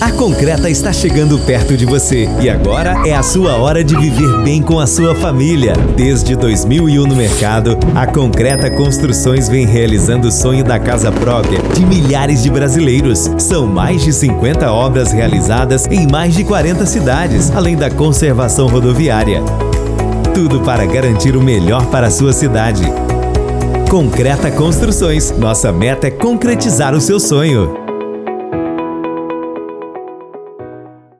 A Concreta está chegando perto de você e agora é a sua hora de viver bem com a sua família. Desde 2001 no mercado, a Concreta Construções vem realizando o sonho da casa própria de milhares de brasileiros. São mais de 50 obras realizadas em mais de 40 cidades, além da conservação rodoviária. Tudo para garantir o melhor para a sua cidade. Concreta Construções. Nossa meta é concretizar o seu sonho.